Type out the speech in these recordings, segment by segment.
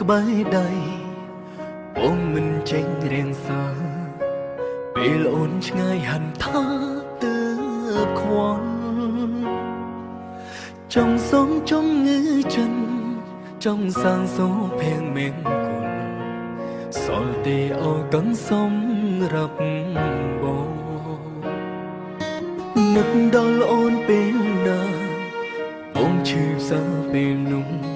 ក្បែរដៃបងមិនចេញរៀងសាពេលអូនឆ្ងាយហន្តាទើបខ្វល់ចង់សុំចង់ងឺចិនចង់សាងសូភៀងមេងគុលសល់ទេអោកងសំរាប់បងនឹកដល់អូនពេលណាបងឈឺផ្សាពេលនោះទុំវិបានណែតស្ទៀងពេញបែងដូសុំតោគ្រាកូនឡងដែលបងតែងមើលរំលងទុំឲ្យអូន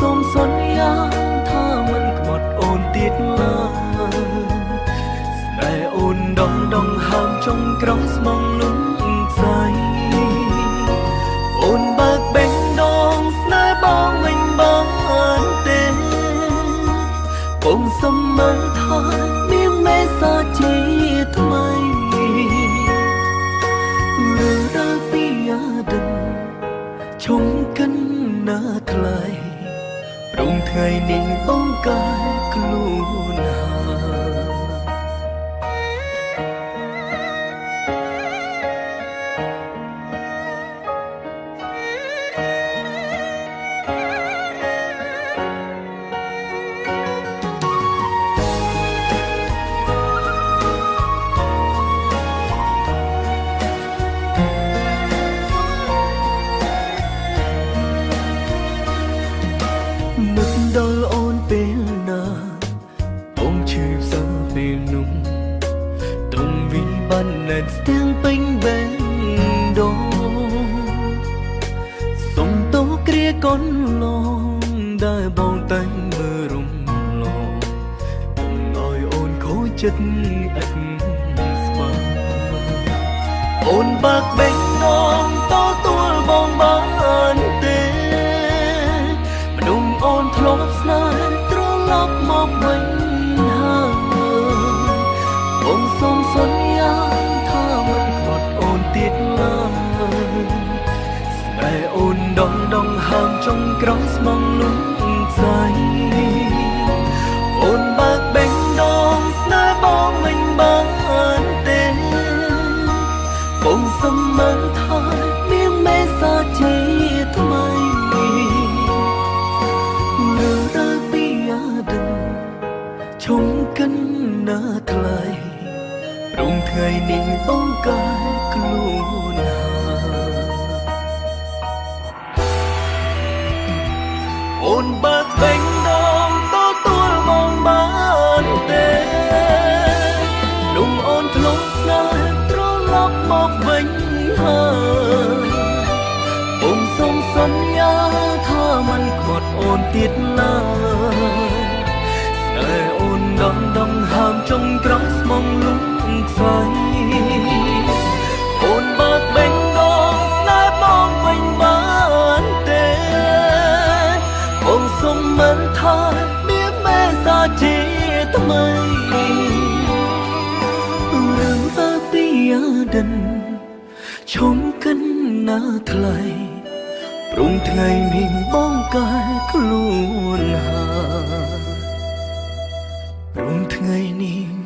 សូមសន្យាថាមិនខ្មាត់អូនទៀតឡើយស្នេហ៍អូនដងដងហើមចុងក្រោមស្មងលំស្អីអូនបើកបេះដូងស្នេហ៍បងវិញបងអើទេបងសុំមើលថាមានមេសាជាថ្មីរើពីយ៉ាដិនឈុំកិនណាថ្លៃ ព្រមថ្ងៃនេះបងកាយខ្លួនហើយ តស្ទៀងពេញបែងដូសុំតោគ្រាកូនឡងដែលបងតែងមើលរំលងទុំឲ្យអូនខូចចិត្តឥតស្មើអូនបើកបេះដូងតទួលបងបានទេមនុស្សអូនធ្លាប់ស្នេ ក្រោមស្មងលំស្អីអូនបើកបេះដូងស្នេហ៍បងមិនបានទេបងសុំមើលថាមានមេសាជាថ្មីរើរើពីយ៉ាដិនឈុំកិនណាថ្លៃព្រមថ្ងៃនេះបងកាយខ្លួនហើយ លំអូនធ្លាប់ស្នេហ៍ត្រឡប់មកវិញហើយបងសូមសន្យាថាមិនខ្វាត់អូនទៀតឡើយស្នេហ៍អូនដងដងហើមចុងក្រោមស្មងលំខ្សែអូនបើកបេះដូងស្នេហ៍បងវិញបានទេបងសុំមិនថាមានមេសាជាថ្មីរឿងទៅពីយ៉ា ដិនឈុំកិនណាថ្លៃព្រមថ្ងៃនេះបងកាយខ្លួនហើយព្រមថ្ងៃនេះ